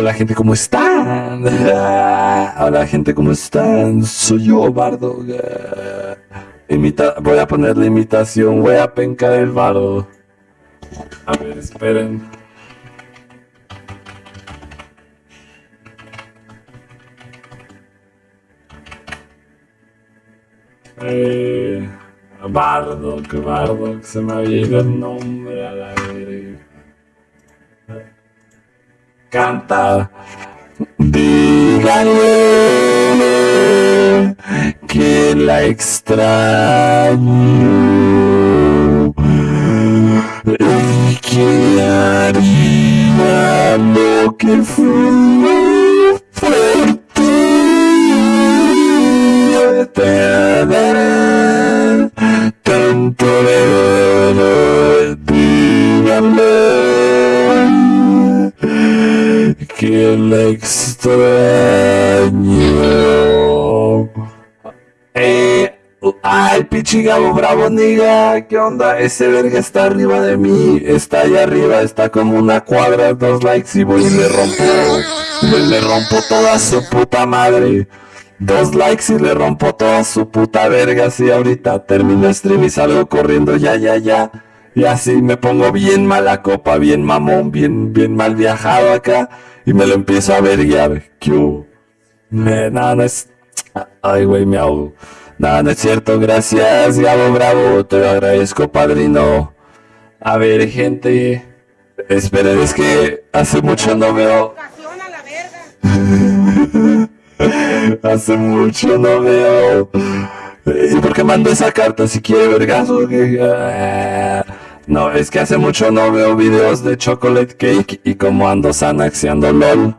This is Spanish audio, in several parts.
Hola gente, ¿cómo están? Hola gente, ¿cómo están? Soy yo, Bardo. Imita voy a poner la imitación, voy a pencar el bardo. A ver, esperen. Eh, bardo, que se me había ido el nombre a la Canta. Díganle que la extraño y que haría lo que fue pichigabo bravo, niga, ¿qué onda? Ese verga está arriba de mí, está allá arriba, está como una cuadra, dos likes y voy y le rompo, le rompo toda su puta madre. Dos likes y le rompo toda su puta verga, si ahorita termino stream y salgo corriendo, ya, ya, ya. Y así me pongo bien mala copa, bien mamón, bien, bien mal viajado acá. Y me lo empiezo a verguiar. ¿Qué me, nada, no es... Ay, güey, me ahogo. Nada, no es cierto, gracias, Gabo Bravo, te lo agradezco, padrino. A ver, gente, esperen, es que hace mucho no veo... hace mucho no veo... ¿Y por qué mando esa carta si quiere vergazo? No, es que hace mucho no veo videos de chocolate cake y como ando sanaxiando LOL.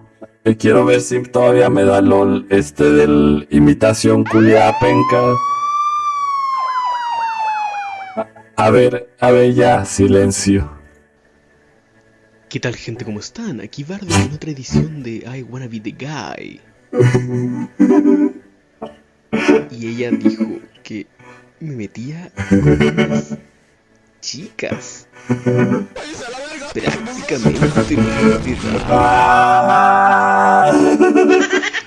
Quiero ver si todavía me da LOL este del imitación culia penca. A ver, a ver ya, silencio. ¿Qué tal gente? ¿Cómo están? Aquí Bardo en otra edición de I Wanna Be The Guy. Y ella dijo que me metía con unas chicas. Prácticamente edad.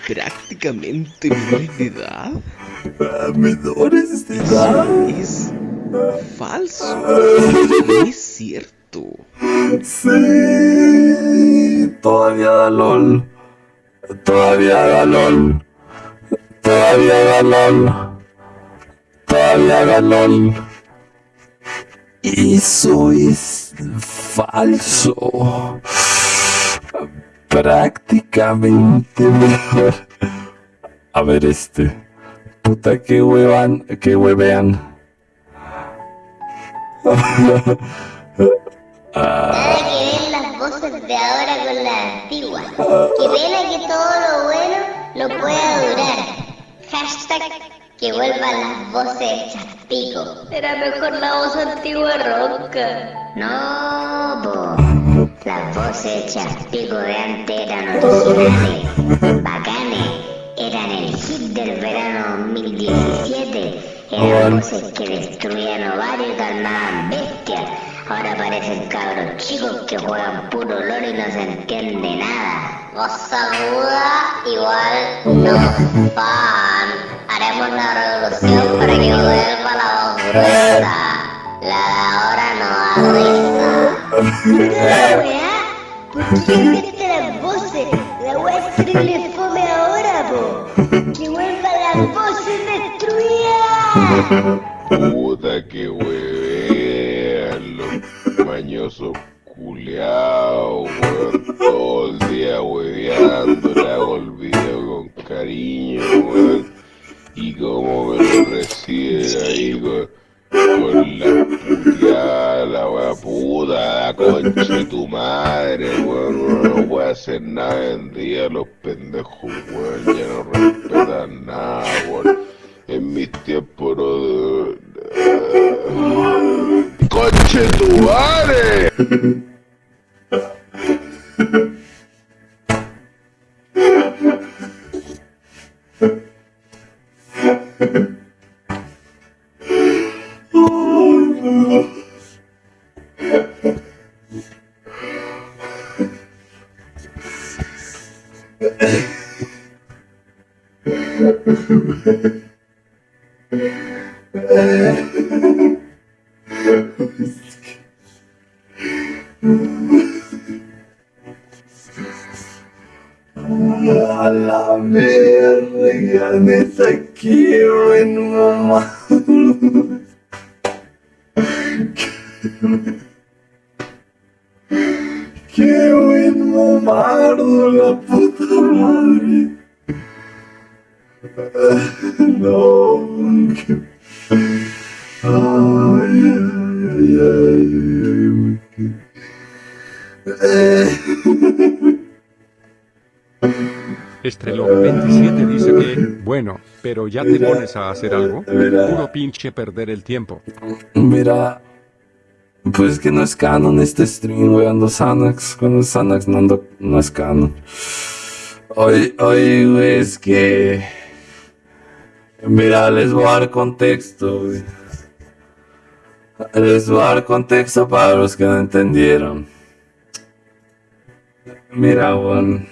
Prácticamente de edad. Menores de edad. Es falso. No es cierto. Sí. Todavía da LOL. Todavía da LOL. Todavía da LOL. Todavía da LOL. Eso falso. Prácticamente mejor. A ver este. Puta que huevan, que huevean. Nada que ver las voces de ahora con las antiguas. Que pena que todo lo bueno no pueda durar. Hashtag que vuelvan las voces hechas pico. Era mejor la voz antigua ronca. No, po. Las voces hechas pico de antes eran originales, bacanes, eran el hit del verano 2017. Eran voces que destruían ovarios y calmaban bestias. Ahora parecen cabros chicos que juegan puro LOL y no se entiende nada. Voz aguda igual no fan. Haremos una revolución para que vuelva la voz gruesa. La de ahora no da risa. La weá, ¿por qué cambiaste las voces? La weá es terrible fome ahora, po. Que vuelvan las voces destruidas. Puta que huevean los mañosos culeados, weón. Todo el día hueveando, le hago con cariño, weón. Y como me lo reciben ahí con, con la puteada, la wea puta, la concha tu madre, weón. Uno no puede hacer nada en día, los pendejos, weón, ya no respetan nada, weón. En mis tiempos no... ¡Conche tu madre! Ha ha ha. La verga, neta, qué buen mamá. Qué buen mamardo, la puta madre. No, qué... Ay, ay, ay, ay, ay, Estrelón 27 dice que, bueno, pero ya te pones a hacer algo. Puro pinche perder el tiempo. Mira, pues que no es canon este stream, güey, ando Xanax, cuando es Xanax no, ando, no es canon. Hoy, hoy, güey, es que... Mira, les voy a dar contexto, güey. Les voy a dar contexto para los que no entendieron. Mira, weón.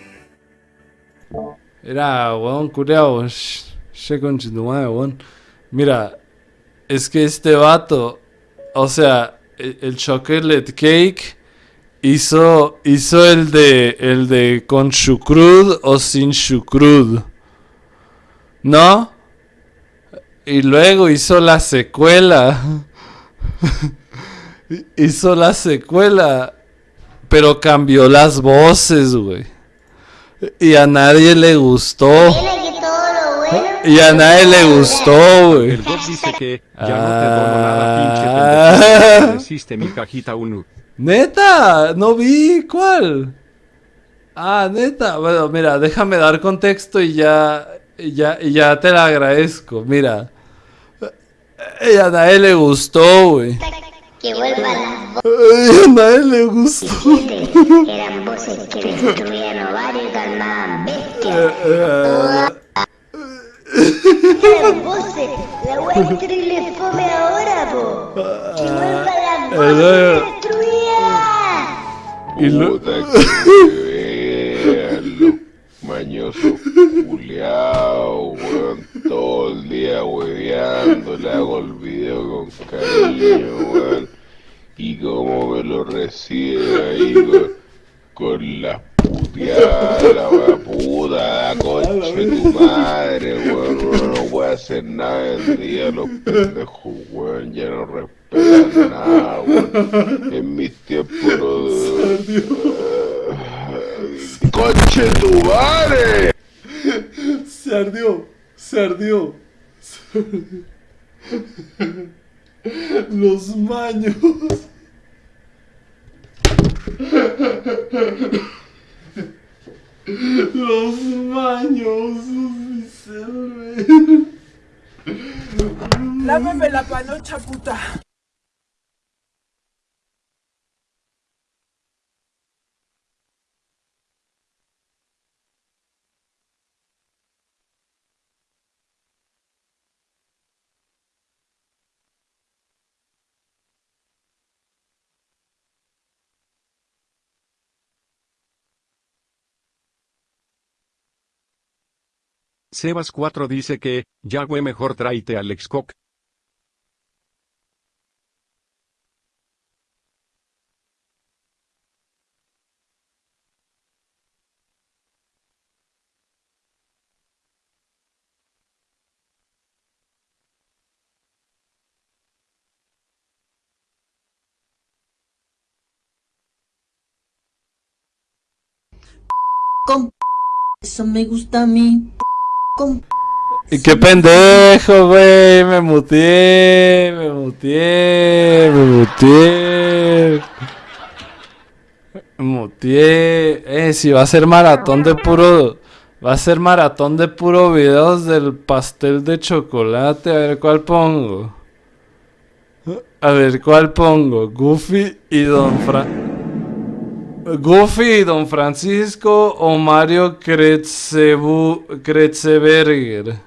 Era, weón, culeado. Che madre, weón. Mira, es que este vato, o sea, el, el chocolate cake hizo, hizo el de, el de con chucrud o sin chucrud. ¿No? Y luego hizo la secuela. hizo la secuela. Pero cambió las voces, güey. Y a nadie le gustó. Y a nadie le gustó, güey. El God dice que, ya no te dono nada, pinche Ah. Resiste mi cajita uno. Neta, no vi cuál. Ah, neta. Bueno, mira, déjame dar contexto y ya, y ya, y ya te la agradezco. Mira. Y a nadie le gustó, güey. Que vuelvan las Y a nadie le gustó. voces. Eran voces que destruían ovarios y calmaban bestias. Eran voces. La wea es terrible fome ahora, po. Que vuelvan las voces que destruían. Y lo- Puta que mañoso culiao, weón, todo el día hueveando, le hago el video con cariño, weón, y cómo me lo recibe ahí con, con las puteadas, la puta, la concha de tu madre, weón, uno no puede hacer nada en día, los pendejos, weón, ya no respetan nada, weón, en mis tiempos no... ¡Conche tu madre! Se ardió, se ardió. Los maños. Los maños. Los miserables. Lámeme la panocha, puta. Sebas 4 dice que, ya güey mejor tráete al Excoc. Con eso me gusta a mí. Con Y qué pendejo, güey. Me muteé, me muteé, me muteé. Me muteé. Eh, si va a ser maratón de puro. Va a ser maratón de puro videos del pastel de chocolate. A ver cuál pongo. A ver cuál pongo. Goofy y Don Fran. Goofy Don Francisco o Mario Kretzebu Kretzeberger.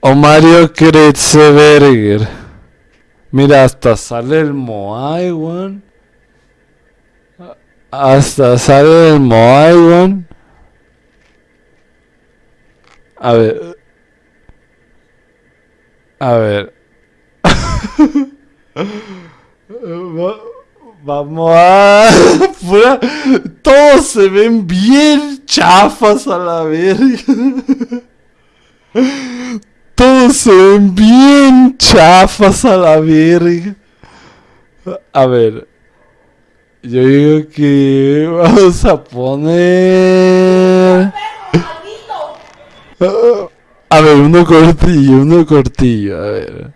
O Mario Kretzeberger. Mira, hasta sale el Moai, weón. Hasta sale el Moai, weón. A ver. A ver. Va- Vamos a... Todos se ven bien chafas a la verga. Todos se ven bien chafas a la verga. A ver. Yo digo que vamos a poner... A ver, uno cortillo, uno cortillo, a ver.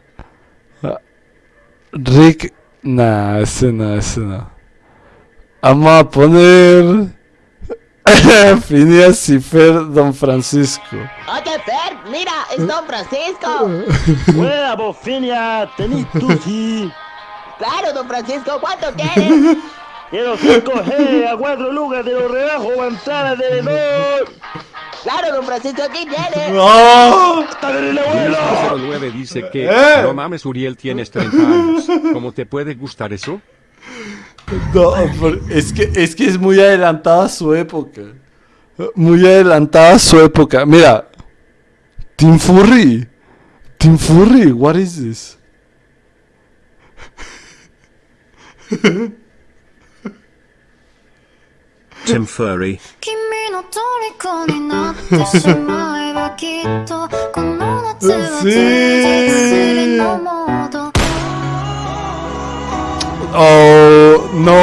Rick, nah, ese no, ese no. Vamos a poner Phineas y Fer Don Francisco. Oye, Fer, mira, es Don Francisco. Buena, Bofinia, tenés tú sí. Claro, Don Francisco, ¿cuánto quieres? Quiero 5G a 4 lucas de los rebajos manzanas de menor. Claro, Don Francisco, aquí viene. ¡No! ¡Dale, abuelo! 09 dice que, ¿Eh? no mames Uriel, tienes 30 años. ¿Cómo te puede gustar eso? No, es que, es que es muy adelantada su época. Muy adelantada su época. Mira. Tim Furry. Tim Furry, what is this? Tim Furry. oh no!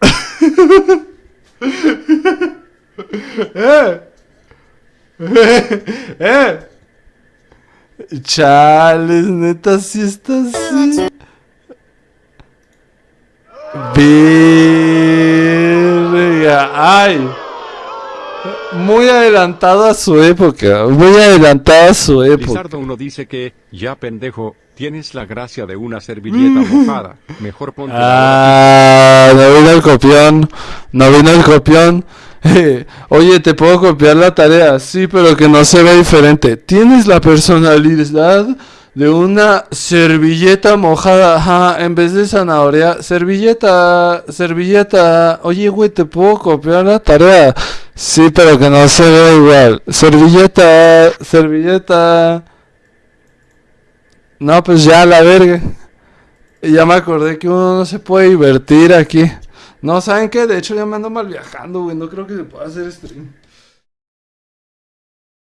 Eh. Eh. Chales, neta, si sí así. Verga. Ay. Muy adelantado a su época. Muy adelantado a su época. Lizardo 1 dice que, ya pendejo, tienes la gracia de una servilleta mojada. Mejor ponte Ah, no vino el copión. No vino el copión. Oye, ¿te puedo copiar la tarea? Sí, pero que no se vea diferente. Tienes la personalidad de una servilleta mojada. Ajá, en vez de zanahoria. Servilleta, servilleta. Oye, güey, ¿te puedo copiar la tarea? Sí, pero que no se vea igual. Servilleta, servilleta. No, pues ya, la verga. Ya me acordé que uno no se puede divertir aquí. No, ¿saben qué? De hecho ya me ando mal viajando, güey. No creo que se pueda hacer stream.